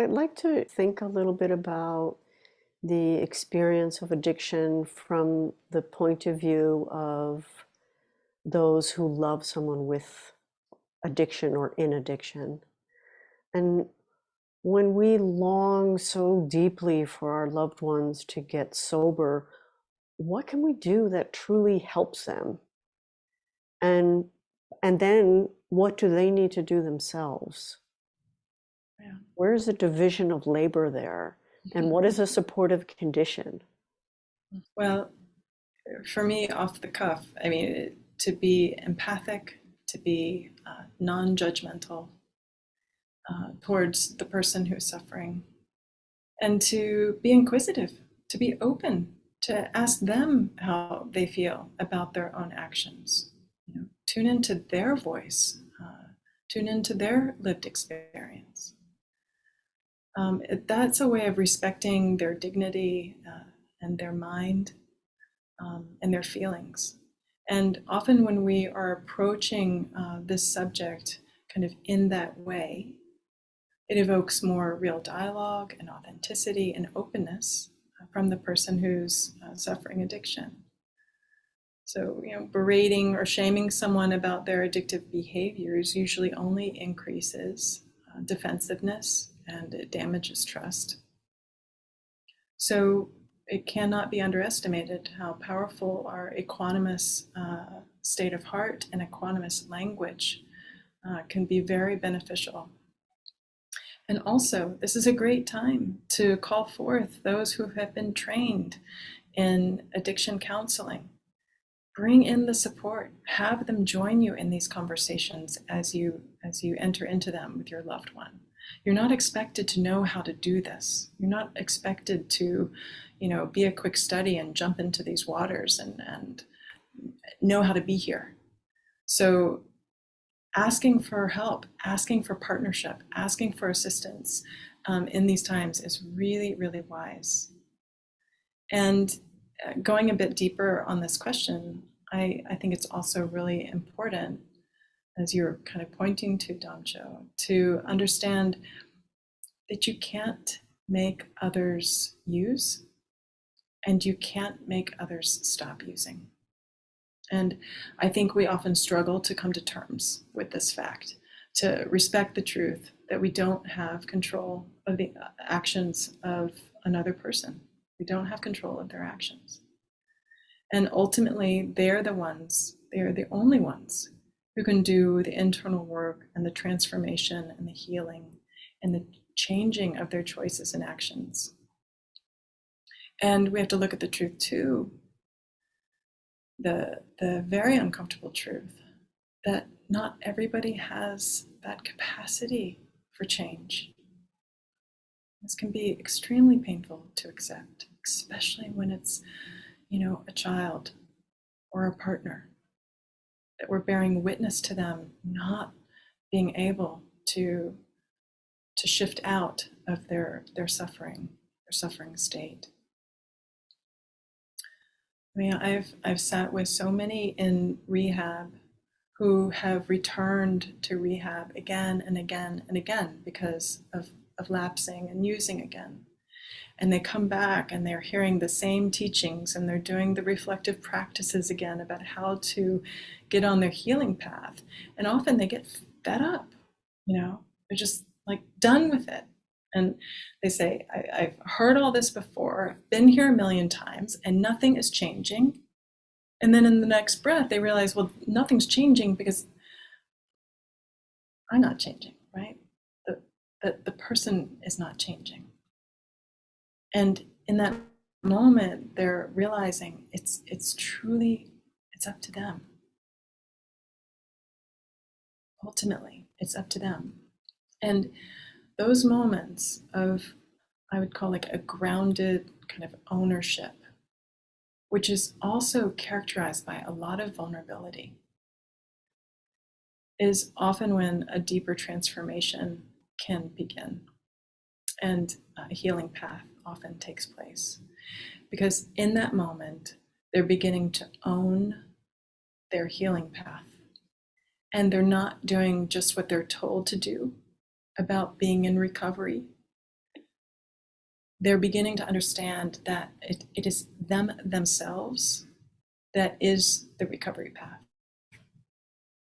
I'd like to think a little bit about the experience of addiction from the point of view of those who love someone with addiction or in addiction. And when we long so deeply for our loved ones to get sober, what can we do that truly helps them? And and then what do they need to do themselves? Yeah. Where's the division of labor there? And what is a supportive condition? Well, for me, off the cuff, I mean, to be empathic, to be uh, non judgmental uh, towards the person who's suffering, and to be inquisitive, to be open, to ask them how they feel about their own actions. You know, tune into their voice, uh, tune into their lived experience. Um, that's a way of respecting their dignity uh, and their mind um, and their feelings. And often, when we are approaching uh, this subject kind of in that way, it evokes more real dialogue and authenticity and openness uh, from the person who's uh, suffering addiction. So, you know, berating or shaming someone about their addictive behaviors usually only increases uh, defensiveness and it damages trust. So it cannot be underestimated how powerful our equanimous uh, state of heart and equanimous language uh, can be very beneficial. And also, this is a great time to call forth those who have been trained in addiction counseling. Bring in the support. Have them join you in these conversations as you as you enter into them with your loved one. You're not expected to know how to do this. You're not expected to, you know, be a quick study and jump into these waters and, and know how to be here. So asking for help, asking for partnership, asking for assistance um, in these times is really, really wise. And uh, going a bit deeper on this question, I, I think it's also really important as you're kind of pointing to, Damcho, to understand that you can't make others use and you can't make others stop using. And I think we often struggle to come to terms with this fact, to respect the truth that we don't have control of the uh, actions of another person. We don't have control of their actions. And ultimately, they're the ones, they're the only ones who can do the internal work and the transformation and the healing and the changing of their choices and actions. And we have to look at the truth too the, the very uncomfortable truth that not everybody has that capacity for change. This can be extremely painful to accept, especially when it's, you know, a child or a partner that we're bearing witness to them not being able to to shift out of their their suffering their suffering state I mean, I've I've sat with so many in rehab who have returned to rehab again and again and again because of, of lapsing and using again. And they come back and they're hearing the same teachings and they're doing the reflective practices again about how to get on their healing path. And often they get fed up, you know, they're just like done with it. And they say, I, have heard all this before, I've been here a million times, and nothing is changing. And then in the next breath, they realize, well, nothing's changing because I'm not changing, right? The, the, the person is not changing. And in that moment, they're realizing it's, it's truly, it's up to them. Ultimately, it's up to them. And those moments of, I would call like a grounded kind of ownership, which is also characterized by a lot of vulnerability, is often when a deeper transformation can begin and a healing path often takes place. Because in that moment, they're beginning to own their healing path. And they're not doing just what they're told to do, about being in recovery they're beginning to understand that it, it is them themselves that is the recovery path.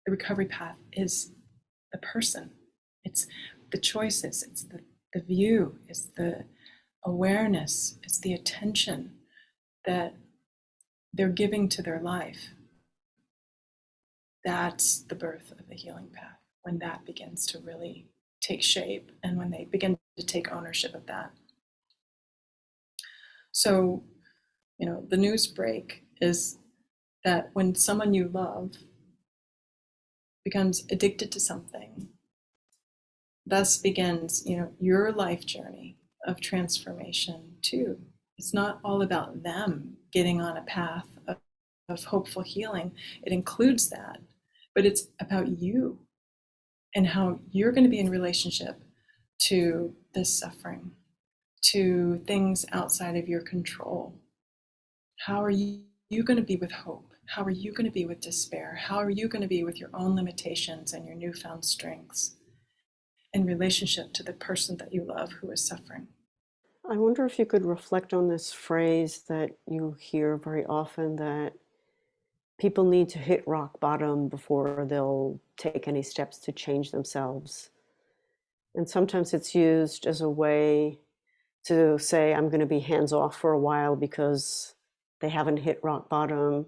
The recovery path is the person. It's the choices, it's the, the view, it's the awareness, it's the attention that they're giving to their life. That's the birth of the healing path, when that begins to really take shape and when they begin to take ownership of that. So, you know, the news break is that when someone you love becomes addicted to something, thus begins, you know, your life journey of transformation too. It's not all about them getting on a path of, of hopeful healing. It includes that, but it's about you and how you're going to be in relationship to this suffering, to things outside of your control. How are you, you going to be with hope? How are you going to be with despair? How are you going to be with your own limitations and your newfound strengths in relationship to the person that you love who is suffering? I wonder if you could reflect on this phrase that you hear very often that people need to hit rock bottom before they'll take any steps to change themselves. And sometimes it's used as a way to say, I'm going to be hands off for a while because they haven't hit rock bottom.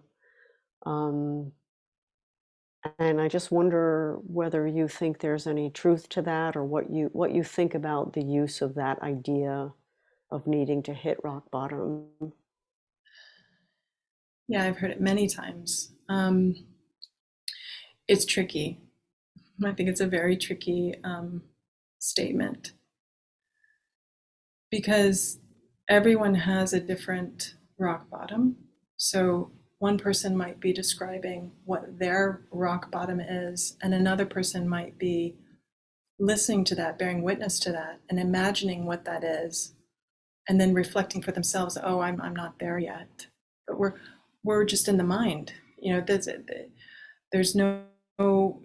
Um, and I just wonder whether you think there's any truth to that or what you what you think about the use of that idea of needing to hit rock bottom. Yeah, I've heard it many times. Um, it's tricky. I think it's a very tricky um, statement because everyone has a different rock bottom. So one person might be describing what their rock bottom is, and another person might be listening to that, bearing witness to that, and imagining what that is, and then reflecting for themselves, oh, I'm, I'm not there yet. But we're, we're just in the mind. You know, there's, uh, there's no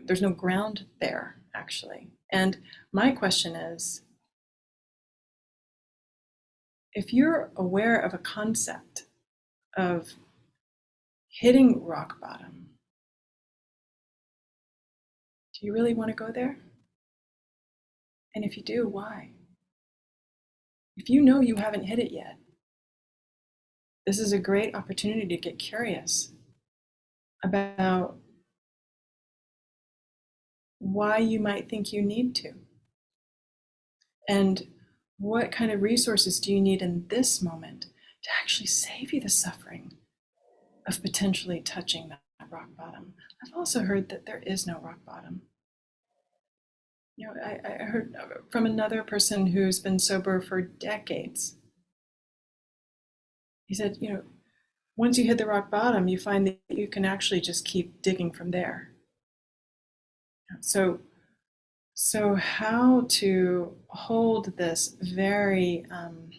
there's no ground there actually. And my question is, if you're aware of a concept of hitting rock bottom, do you really want to go there? And if you do, why? If you know you haven't hit it yet, this is a great opportunity to get curious about why you might think you need to. And what kind of resources do you need in this moment to actually save you the suffering of potentially touching that rock bottom? I've also heard that there is no rock bottom. You know, I, I heard from another person who's been sober for decades. He said, you know, once you hit the rock bottom, you find that you can actually just keep digging from there. So, so how to hold this very um,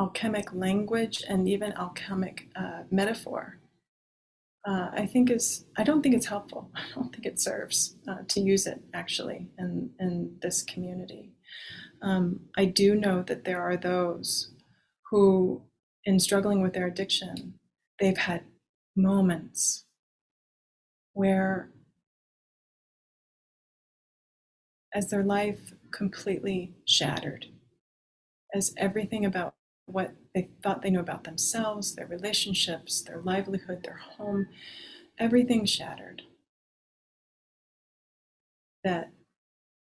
alchemic language and even alchemic uh, metaphor, uh, I think is, I don't think it's helpful. I don't think it serves uh, to use it actually in, in this community. Um, I do know that there are those who, in struggling with their addiction, they've had moments where as their life completely shattered, as everything about what they thought they knew about themselves, their relationships, their livelihood, their home, everything shattered. That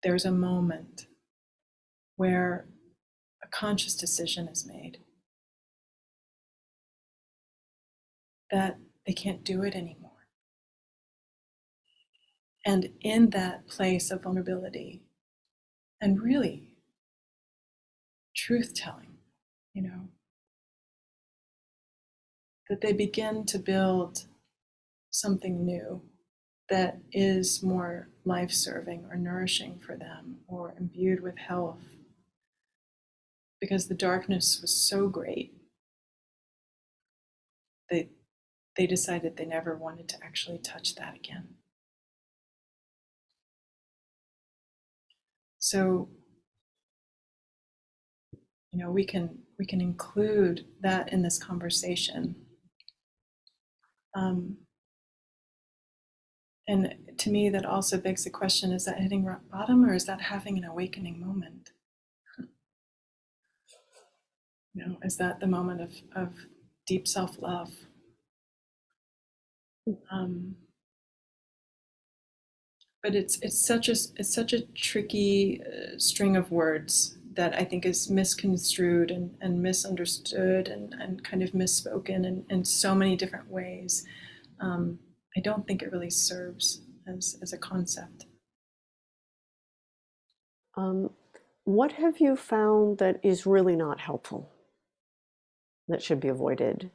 there's a moment where a conscious decision is made that they can't do it anymore. And in that place of vulnerability and really truth telling, you know, that they begin to build something new that is more life serving or nourishing for them or imbued with health. Because the darkness was so great, they, they decided they never wanted to actually touch that again. So you know, we can we can include that in this conversation. Um, and to me, that also begs the question: Is that hitting rock bottom, or is that having an awakening moment? You know, is that the moment of of deep self love? Um, but it's it's such a it's such a tricky uh, string of words that I think is misconstrued and, and misunderstood and, and kind of misspoken in, in so many different ways. Um, I don't think it really serves as, as a concept. Um, what have you found that is really not helpful, that should be avoided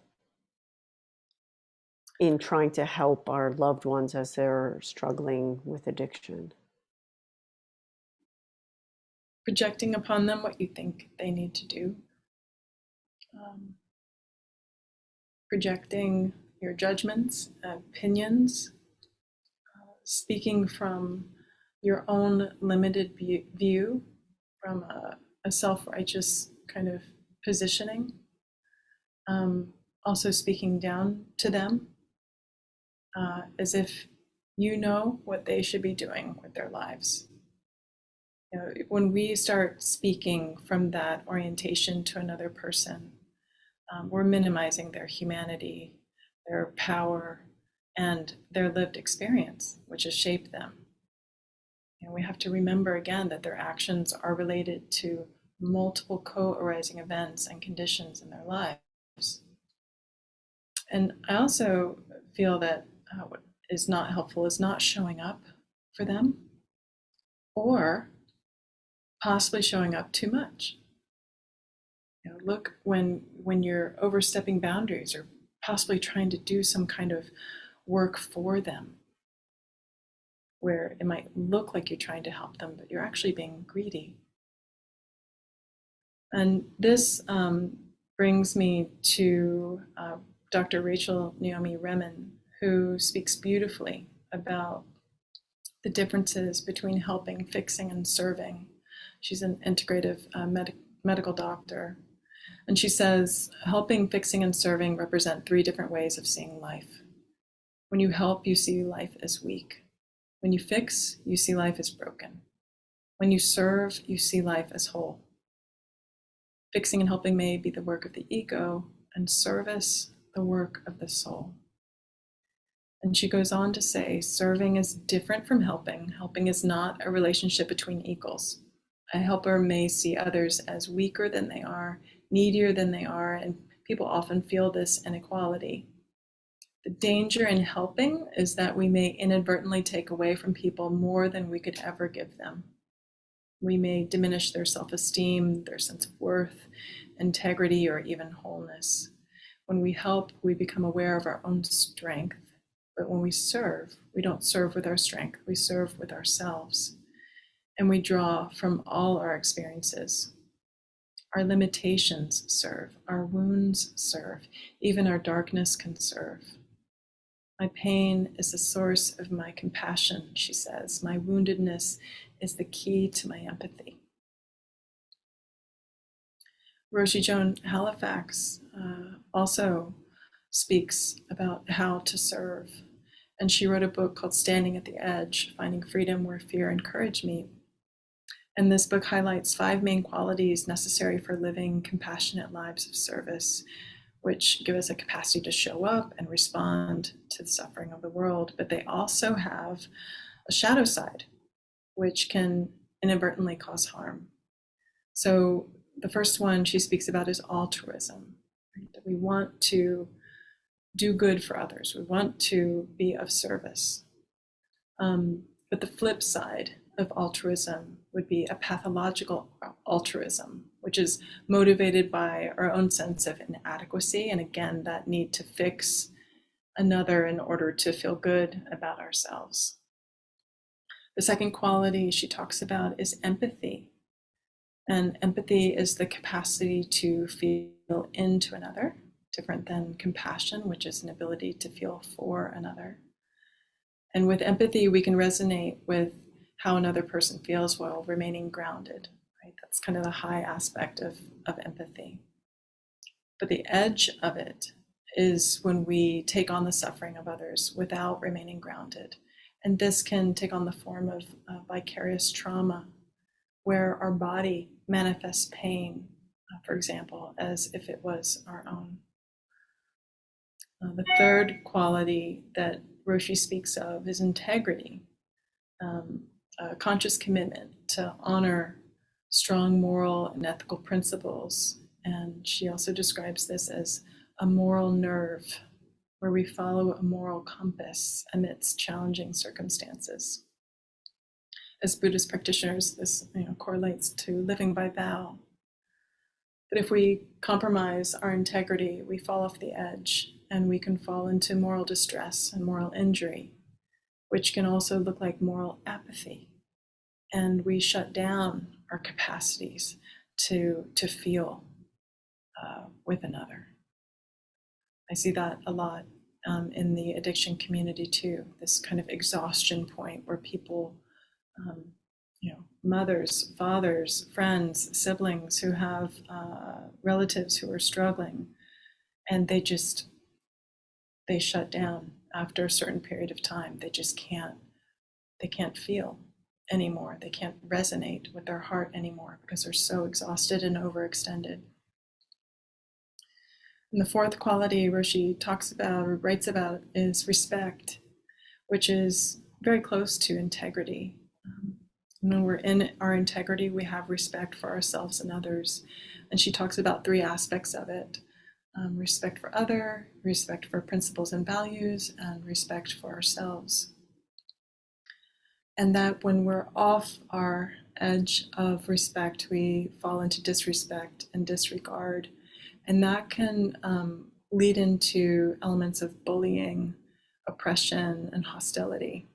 in trying to help our loved ones as they're struggling with addiction? Projecting upon them what you think they need to do. Um, projecting your judgments, opinions, uh, speaking from your own limited view, from a, a self righteous kind of positioning. Um, also, speaking down to them uh, as if you know what they should be doing with their lives when we start speaking from that orientation to another person, um, we're minimizing their humanity, their power, and their lived experience, which has shaped them. And we have to remember again that their actions are related to multiple co arising events and conditions in their lives. And I also feel that uh, what is not helpful is not showing up for them or possibly showing up too much. You know, look when when you're overstepping boundaries or possibly trying to do some kind of work for them where it might look like you're trying to help them, but you're actually being greedy. And this um, brings me to uh, Dr. Rachel Naomi Remen, who speaks beautifully about the differences between helping, fixing, and serving She's an integrative uh, med- medical doctor. And she says helping, fixing, and serving represent three different ways of seeing life. When you help, you see life as weak. When you fix, you see life as broken. When you serve, you see life as whole. Fixing and helping may be the work of the ego, and service, the work of the soul. And she goes on to say serving is different from helping. Helping is not a relationship between equals. A helper may see others as weaker than they are, needier than they are, and people often feel this inequality. The danger in helping is that we may inadvertently take away from people more than we could ever give them. We may diminish their self esteem, their sense of worth, integrity, or even wholeness. When we help, we become aware of our own strength. But when we serve, we don't serve with our strength, we serve with ourselves and we draw from all our experiences. Our limitations serve, our wounds serve, even our darkness can serve. My pain is the source of my compassion, she says. My woundedness is the key to my empathy. Roshi Joan Halifax uh, also speaks about how to serve. And she wrote a book called Standing at the Edge Finding Freedom Where Fear and Courage Meet. And this book highlights five main qualities necessary for living compassionate lives of service, which give us a capacity to show up and respond to the suffering of the world. But they also have a shadow side, which can inadvertently cause harm. So the first one she speaks about is altruism. Right? That we want to do good for others. We want to be of service. Um, but the flip side of altruism would be a pathological altruism, which is motivated by our own sense of inadequacy. And again, that need to fix another in order to feel good about ourselves. The second quality she talks about is empathy. And empathy is the capacity to feel into another, different than compassion, which is an ability to feel for another. And with empathy, we can resonate with how another person feels while remaining grounded. right? That's kind of the high aspect of, of empathy. But the edge of it is when we take on the suffering of others without remaining grounded. And this can take on the form of vicarious trauma, where our body manifests pain, uh, for example, as if it was our own. Uh, the third quality that Roshi speaks of is integrity, um, a conscious commitment to honor strong moral and ethical principles. And she also describes this as a moral nerve where we follow a moral compass amidst challenging circumstances. As Buddhist practitioners, this you know, correlates to living by vow. But if we compromise our integrity, we fall off the edge and we can fall into moral distress and moral injury, which can also look like moral apathy. And we shut down our capacities to, to feel uh, with another. I see that a lot um, in the addiction community too. This kind of exhaustion point where people, um, you know, mothers, fathers, friends, siblings who have uh, relatives who are struggling, and they just they shut down after a certain period of time. They just can't they can't feel anymore. They can't resonate with their heart anymore because they're so exhausted and overextended. And the fourth quality Roshi talks about or writes about is respect, which is very close to integrity. Um, when we're in our integrity, we have respect for ourselves and others. And she talks about three aspects of it um, respect for other, respect for principles and values, and respect for ourselves. And that when we're off our edge of respect, we fall into disrespect and disregard and that can um, lead into elements of bullying, oppression, and hostility.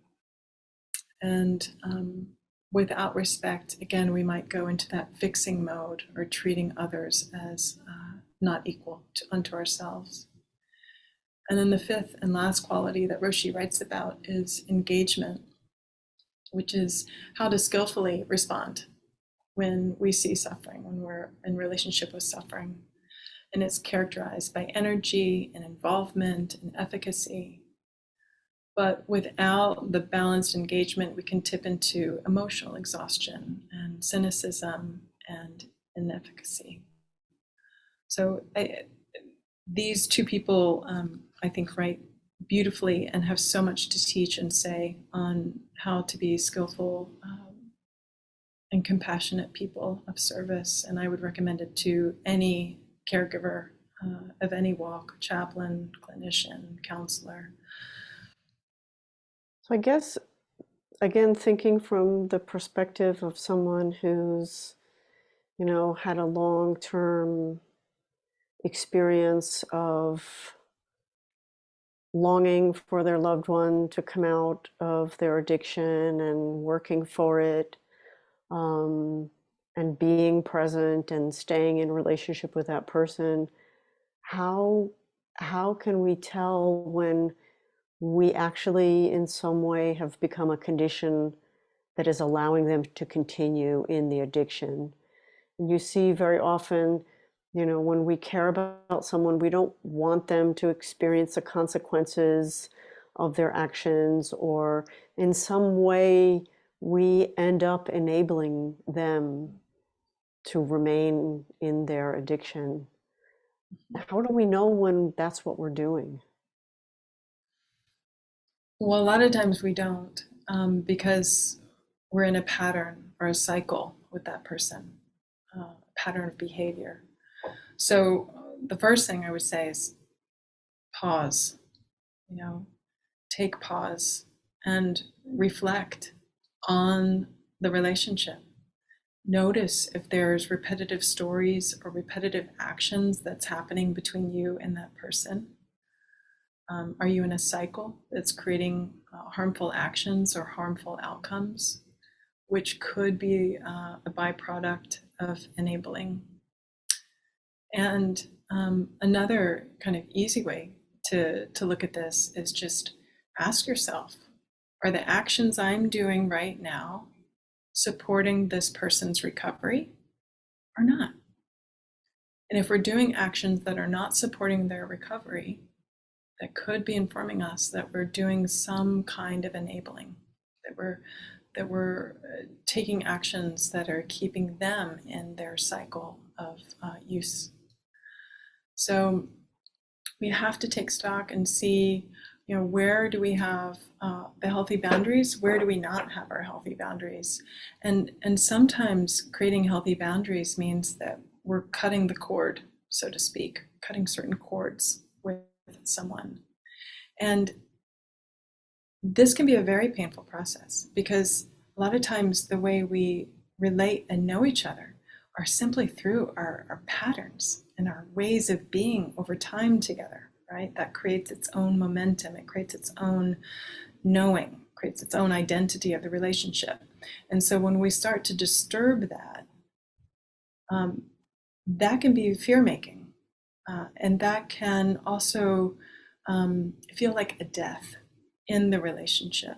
And um, without respect, again, we might go into that fixing mode or treating others as uh, not equal to, unto ourselves. And then the fifth and last quality that Roshi writes about is engagement, which is how to skillfully respond when we see suffering, when we're in relationship with suffering and it's characterized by energy and involvement and efficacy. But without the balanced engagement, we can tip into emotional exhaustion and cynicism and inefficacy. So I, these two people, um, I think, write beautifully and have so much to teach and say on how to be skillful um, and compassionate people of service. And I would recommend it to any caregiver uh, of any walk, chaplain, clinician, counselor. So I guess, again, thinking from the perspective of someone who's, you know, had a long-term experience of longing for their loved one to come out of their addiction and working for it. Um, and being present and staying in relationship with that person how how can we tell when we actually in some way have become a condition that is allowing them to continue in the addiction and you see very often you know when we care about someone we don't want them to experience the consequences of their actions or in some way we end up enabling them to remain in their addiction. How do we know when that's what we're doing? Well, a lot of times we don't um, because we're in a pattern or a cycle with that person, uh, a pattern of behavior. So the first thing I would say is pause, you know, take pause and reflect on the relationship notice if there's repetitive stories or repetitive actions that's happening between you and that person. Um, are you in a cycle that's creating uh, harmful actions or harmful outcomes, which could be uh, a byproduct of enabling? And um, another kind of easy way to, to look at this is just ask yourself, are the actions I'm doing right now supporting this person's recovery or not. And if we're doing actions that are not supporting their recovery, that could be informing us that we're doing some kind of enabling, that we're that we're uh, taking actions that are keeping them in their cycle of uh, use. So we have to take stock and see, you know, where do we have uh, the healthy boundaries? Where do we not have our healthy boundaries? And and sometimes creating healthy boundaries means that we're cutting the cord, so to speak, cutting certain cords with someone. And this can be a very painful process because a lot of times the way we relate and know each other are simply through our, our patterns and our ways of being over time together, right? That creates its own momentum, it creates its own knowing, creates its own identity of the relationship. And so when we start to disturb that, um, that can be fear making. Uh, and that can also um, feel like a death in the relationship.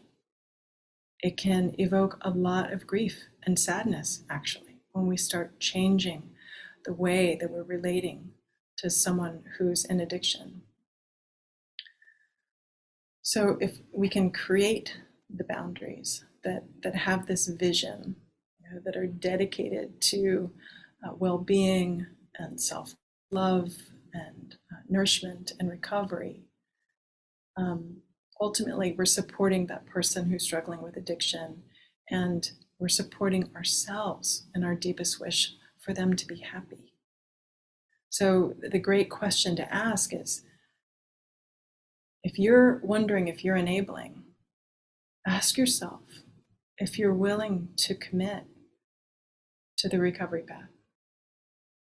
It can evoke a lot of grief and sadness, actually, when we start changing the way that we're relating to someone who's in addiction. So, if we can create the boundaries that, that have this vision, you know, that are dedicated to uh, well being and self love and uh, nourishment and recovery, um, ultimately we're supporting that person who's struggling with addiction and we're supporting ourselves in our deepest wish for them to be happy. So, the great question to ask is if you're wondering if you're enabling, ask yourself if you're willing to commit to the recovery path,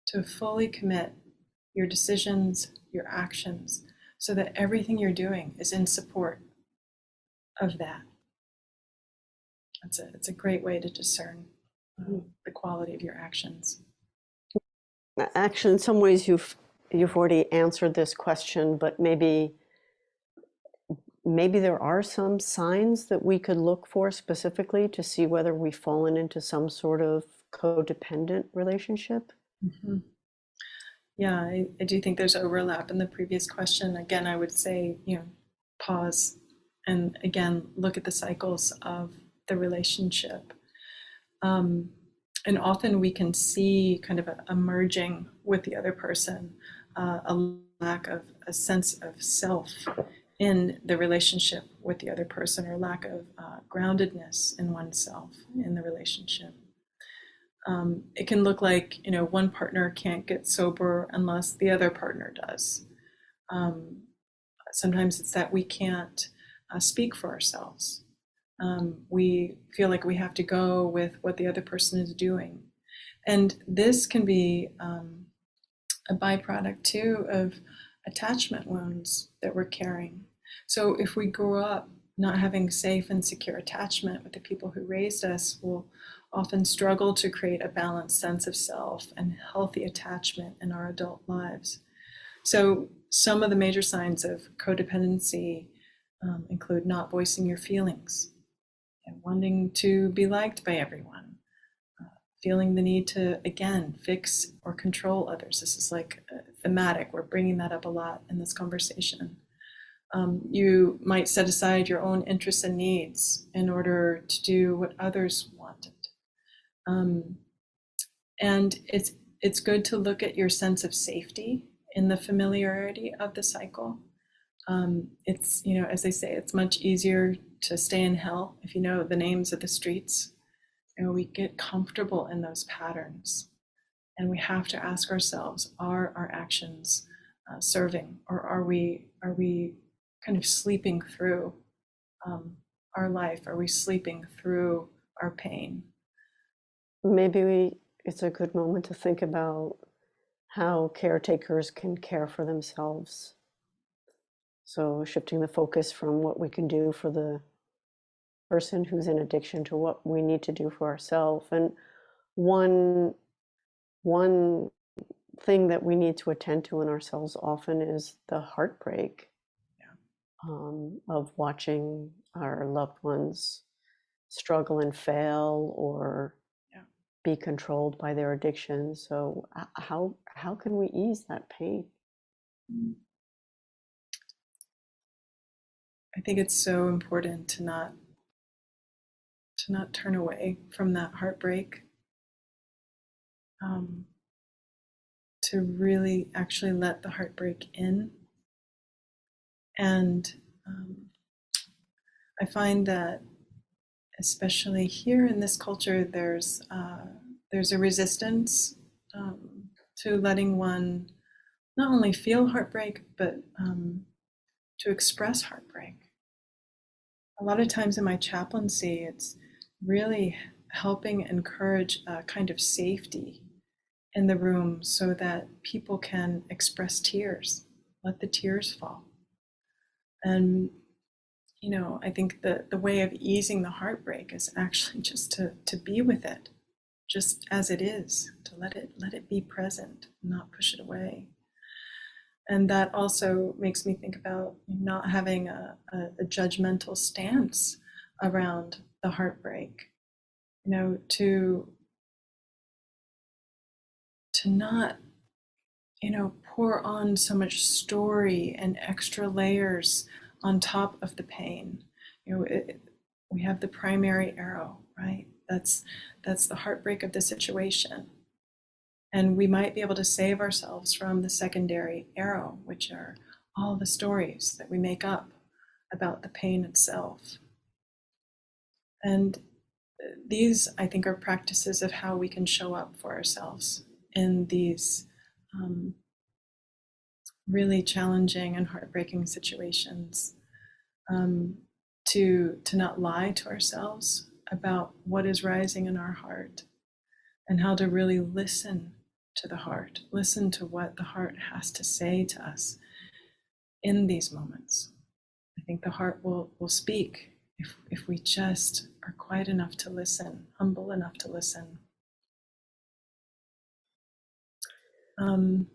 to fully commit your decisions, your actions, so that everything you're doing is in support of that. It's a, it's a great way to discern um, the quality of your actions. Actually, in some ways, you've you've already answered this question, but maybe maybe there are some signs that we could look for specifically to see whether we've fallen into some sort of codependent relationship. Mm-hmm. Yeah, I, I do think there's overlap in the previous question. Again, I would say, you know, pause and again, look at the cycles of the relationship. Um, and often we can see kind of a, with the other person, uh, a lack of a sense of self in the relationship with the other person, or lack of uh, groundedness in oneself in the relationship. Um, it can look like you know one partner can't get sober unless the other partner does. Um, sometimes it's that we can't uh, speak for ourselves. Um, we feel like we have to go with what the other person is doing, and this can be um, a byproduct too of attachment wounds that we're carrying. So if we grew up not having safe and secure attachment with the people who raised us, we'll often struggle to create a balanced sense of self and healthy attachment in our adult lives. So, some of the major signs of codependency um, include not voicing your feelings and wanting to be liked by everyone, uh, feeling the need to, again, fix or control others. This is like thematic. We're bringing that up a lot in this conversation. Um, you might set aside your own interests and needs in order to do what others wanted. Um, and it's it's good to look at your sense of safety in the familiarity of the cycle. Um, it's you know, as they say, it's much easier to stay in hell if you know the names of the streets. Know, we get comfortable in those patterns, and we have to ask ourselves: Are our actions uh, serving, or are we are we kind of sleeping through um, our life? Are we sleeping through our pain? Maybe we, it's a good moment to think about how caretakers can care for themselves. So shifting the focus from what we can do for the person who's in addiction to what we need to do for ourselves. And one one thing that we need to attend to in ourselves often is the heartbreak yeah. um, of watching our loved ones struggle and fail or be controlled by their addiction. So how how can we ease that pain? I think it's so important to not to not turn away from that heartbreak. Um, to really actually let the heartbreak in. And um, I find that, especially here in this culture, there's uh, there's a resistance um, to letting one not only feel heartbreak but um, to express heartbreak. A lot of times in my chaplaincy, it's really helping encourage a kind of safety in the room so that people can express tears, let the tears fall. And, you know, I think the, the way of easing the heartbreak is actually just to, to be with it, just as it is, to let it let it be present, not push it away. And that also makes me think about not having a, a, a judgmental stance around the heartbreak. You know, to to not, you know, pour on so much story and extra layers on top of the pain. You know, it, we have the primary arrow, right? That's that's the heartbreak of the situation. And we might be able to save ourselves from the secondary arrow, which are all the stories that we make up about the pain itself. And these, I think, are practices of how we can show up for ourselves in these um, really challenging and heartbreaking situations. Um, to to not lie to ourselves about what is rising in our heart, and how to really listen to the heart, listen to what the heart has to say to us in these moments. I think the heart will will speak if if we just are quiet enough to listen, humble enough to listen. Um,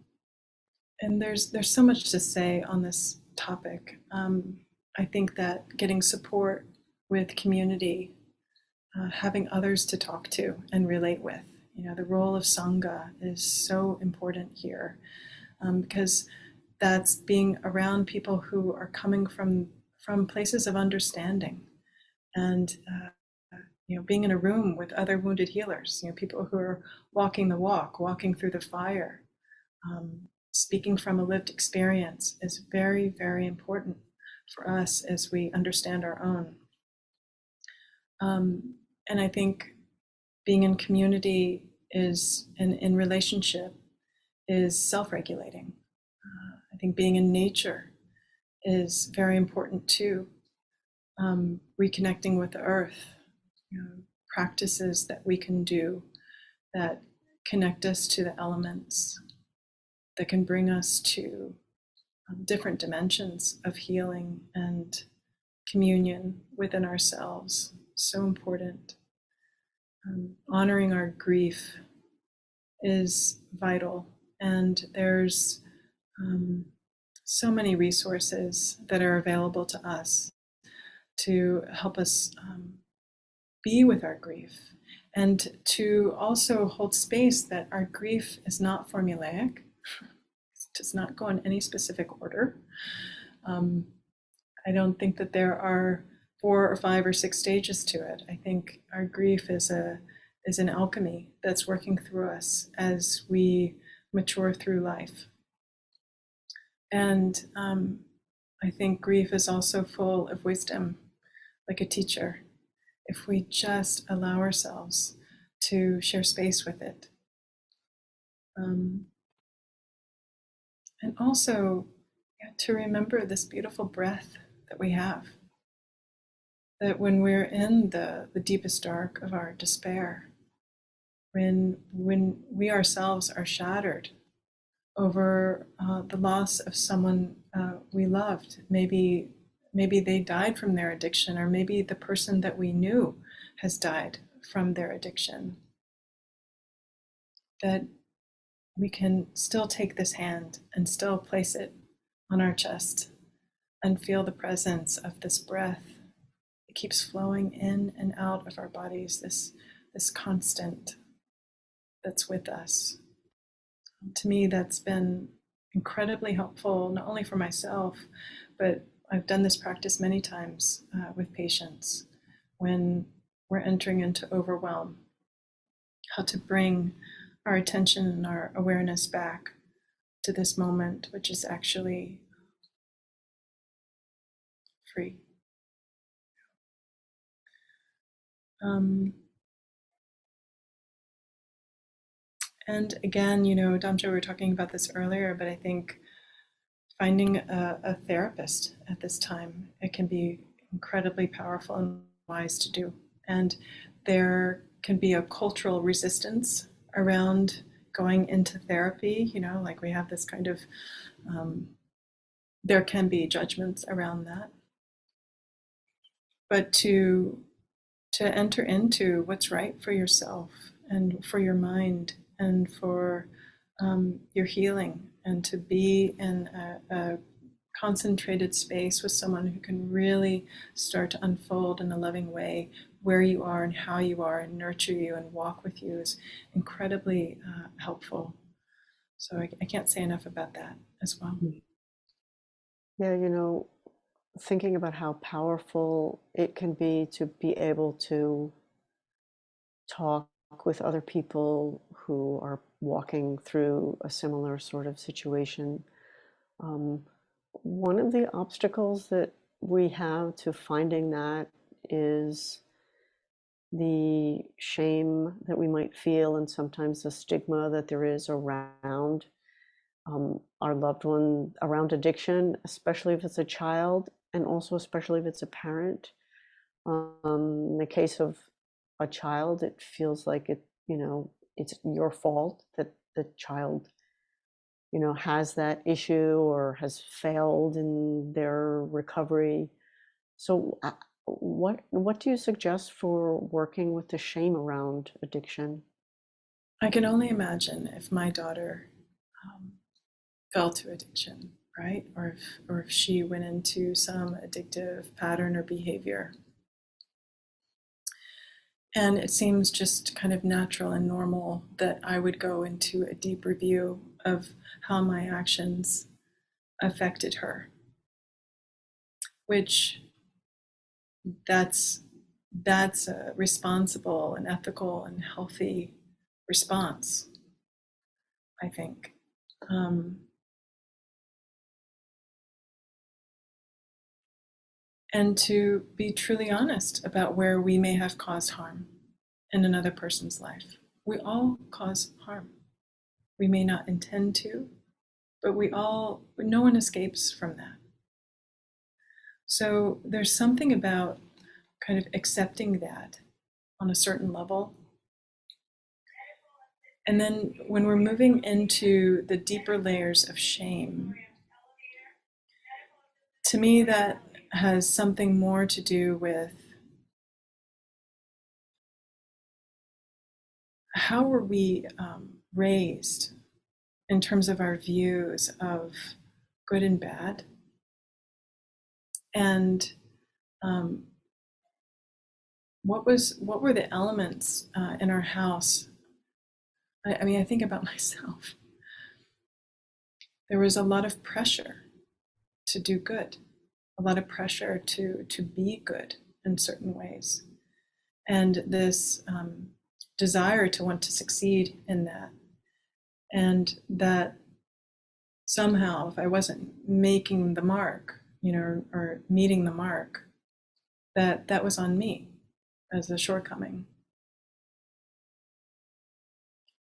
and there's there's so much to say on this topic. Um, I think that getting support with community, uh, having others to talk to and relate with, you know, the role of sangha is so important here um, because that's being around people who are coming from from places of understanding and uh, you know being in a room with other wounded healers you know people who are walking the walk walking through the fire um, speaking from a lived experience is very, very important for us as we understand our own. Um, and I think being in community is, and in relationship, is self regulating. Uh, I think being in nature is very important too. Um, reconnecting with the earth, you know, practices that we can do that connect us to the elements that can bring us to um, different dimensions of healing and communion within ourselves. So important. Um, honoring our grief is vital, and there's um, so many resources that are available to us to help us um, be with our grief and to also hold space that our grief is not formulaic it does not go in any specific order. Um, I don't think that there are four or five or six stages to it. I think our grief is a is an alchemy that's working through us as we mature through life. And um, I think grief is also full of wisdom, like a teacher, if we just allow ourselves to share space with it. Um, and also yeah, to remember this beautiful breath that we have. That when we're in the, the deepest dark of our despair, when, when we ourselves are shattered over uh, the loss of someone uh, we loved, maybe, maybe they died from their addiction, or maybe the person that we knew has died from their addiction, that we can still take this hand and still place it on our chest and feel the presence of this breath. It keeps flowing in and out of our bodies, this, this constant that's with us. To me, that's been incredibly helpful, not only for myself, but I've done this practice many times uh, with patients when we're entering into overwhelm, how to bring our attention and our awareness back to this moment, which is actually free. Um, and again, you know, Damcho, we were talking about this earlier, but I think finding a, a therapist at this time, it can be incredibly powerful and wise to do. And there can be a cultural resistance around going into therapy, you know, like we have this kind of, um, there can be judgments around that. But to to enter into what's right for yourself and for your mind and for um, your healing and to be in a, a concentrated space with someone who can really start to unfold in a loving way where you are and how you are and nurture you and walk with you is incredibly uh, helpful. So I, I, can't say enough about that as well. Hmm. Yeah, you know, thinking about how powerful it can be to be able to talk with other people who are walking through a similar sort of situation. Um, one of the obstacles that we have to finding that is the shame that we might feel and sometimes the stigma that there is around um, our loved one around addiction, especially if it's a child and also especially if it's a parent. Um, in the case of a child, it feels like it, you know, it's your fault that the child, you know, has that issue or has failed in their recovery. So, uh, what what do you suggest for working with the shame around addiction? I can only imagine if my daughter um, fell to addiction, right? Or if, or if she went into some addictive pattern or behavior. And it seems just kind of natural and normal that I would go into a deep review of how my actions affected her, which that's that's a responsible and ethical and healthy response, I think. Um, and to be truly honest about where we may have caused harm in another person's life. We all cause harm. We may not intend to, but we all, no one escapes from that. So there's something about kind of accepting that on a certain level. And then when we're moving into the deeper layers of shame, to me, that has something more to do with how were we um, raised in terms of our views of good and bad? And um, what was what were the elements uh, in our house? I, I mean i think about myself. There was a lot of pressure to do good a lot of pressure to to be good in certain ways, and this um, desire to want to succeed in that, and that somehow if I wasn't making the mark, you know, or meeting the mark, that that was on me as a shortcoming.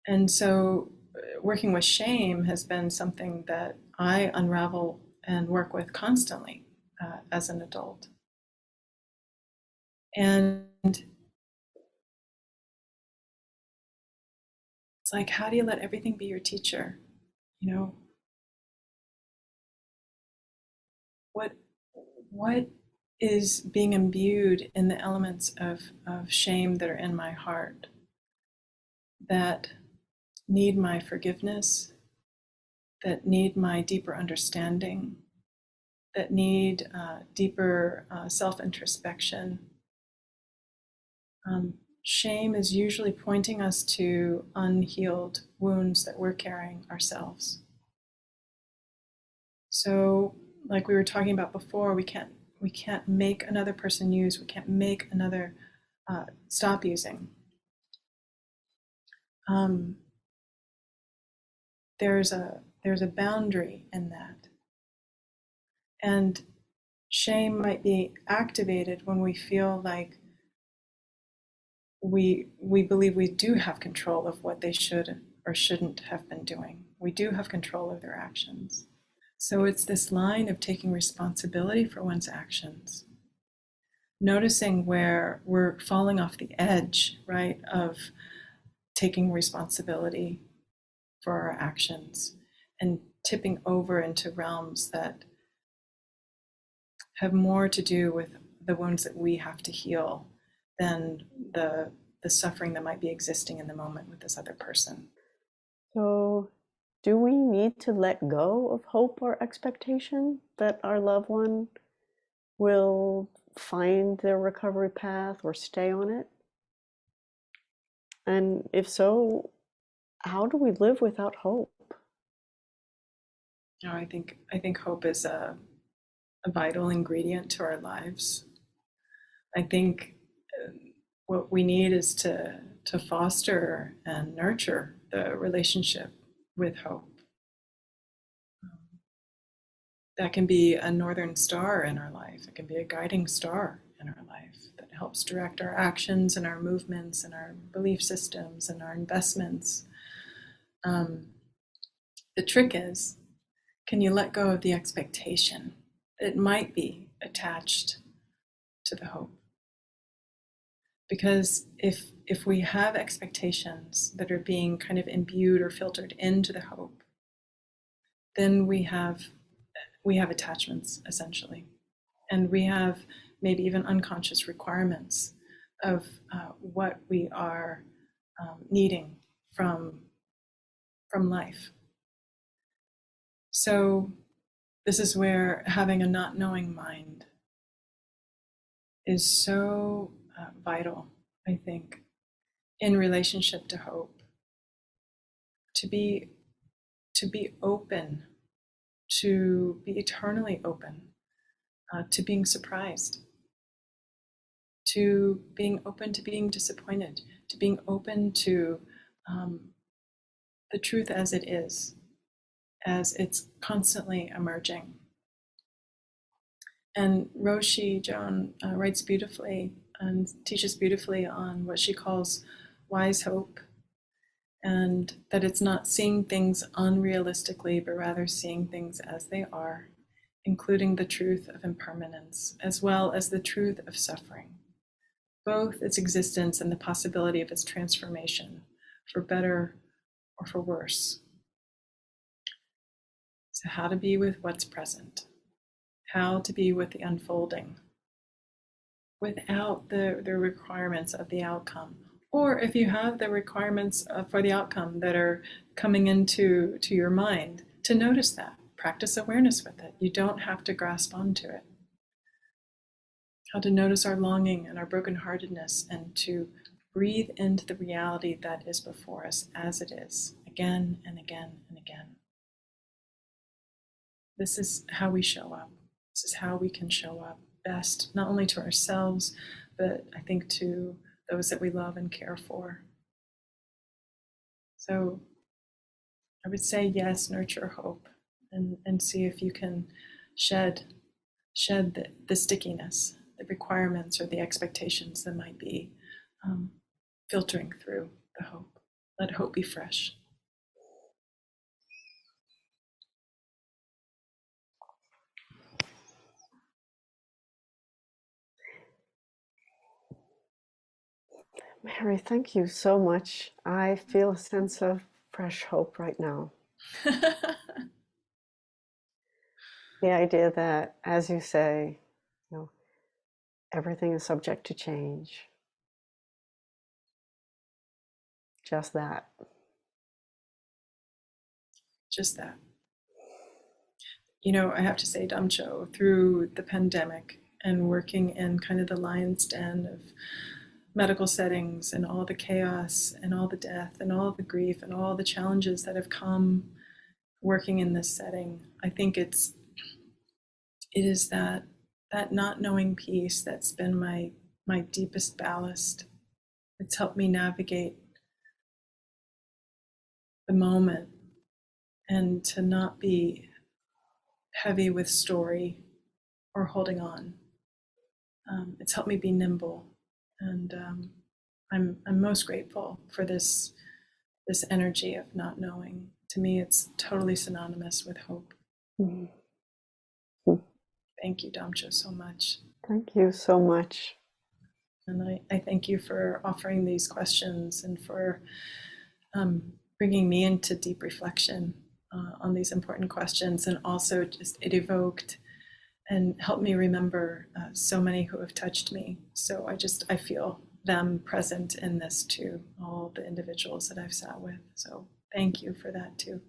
And so uh, working with shame has been something that I unravel and work with constantly uh, as an adult. And it's like, how do you let everything be your teacher? You know, what what is being imbued in the elements of, of shame that are in my heart that need my forgiveness, that need my deeper understanding, that need uh, deeper uh, self introspection. Um, shame is usually pointing us to unhealed wounds that we're carrying ourselves. So, like we were talking about before, we can't we can't make another person use. We can't make another uh, stop using. Um, there's a there's a boundary in that, and shame might be activated when we feel like we we believe we do have control of what they should or shouldn't have been doing. We do have control of their actions. So it's this line of taking responsibility for one's actions. Noticing where we're falling off the edge, right, of taking responsibility for our actions and tipping over into realms that have more to do with the wounds that we have to heal than the the suffering that might be existing in the moment with this other person. So, do we need to let go of hope or expectation that our loved one will find their recovery path or stay on it? And if so, how do we live without hope? You know, I think I think hope is a, a vital ingredient to our lives. I think uh, what we need is to to foster and nurture the relationship with hope. that can be a northern star in our life. It can be a guiding star in our life that helps direct our actions and our movements and our belief systems and our investments. Um, the trick is, can you let go of the expectation it might be attached to the hope? Because if if we have expectations that are being kind of imbued or filtered into the hope, then we have we have attachments essentially, and we have maybe even unconscious requirements of uh, what we are um, needing from from life. So this is where having a not knowing mind is so uh, vital, I think, in relationship to hope. To be to be open, to be eternally open, uh, to being surprised, to being open to being disappointed, to being open to um, the truth as it is, as it's constantly emerging. And Roshi Joan uh, writes beautifully and teaches beautifully on what she calls wise hope, and that it's not seeing things unrealistically, but rather seeing things as they are, including the truth of impermanence, as well as the truth of suffering, both its existence and the possibility of its transformation for better or for worse. So, how to be with what's present, how to be with the unfolding without the, the requirements of the outcome. Or if you have the requirements uh, for the outcome that are coming into to your mind, to notice that. Practice awareness with it. You don't have to grasp onto it. How to notice our longing and our brokenheartedness and to breathe into the reality that is before us as it is, again and again and again. This is how we show up. This is how we can show up best, not only to ourselves, but I think to those that we love and care for. So I would say yes, nurture hope and, and see if you can shed shed the, the stickiness, the requirements or the expectations that might be um, filtering through the hope. Let hope be fresh. Mary, thank you so much. I feel a sense of fresh hope right now. the idea that, as you say, you know, everything is subject to change. Just that. Just that. You know, I have to say, Damcho, through the pandemic and working in kind of the lion's den of medical settings and all the chaos and all the death and all the grief and all the challenges that have come working in this setting. I think it's it is that that not knowing piece that's been my my deepest ballast. It's helped me navigate the moment and to not be heavy with story or holding on. Um, it's helped me be nimble, and um, I'm I'm most grateful for this this energy of not knowing. To me, it's totally synonymous with hope. Mhm. Thank you, Damcho, so much. Thank you so much. And I, I thank you for offering these questions and for um, bringing me into deep reflection uh, on these important questions. And also, just it evoked and help me remember uh, so many who have touched me. So I just, I feel them present in this too, all the individuals that I've sat with. So thank you for that too.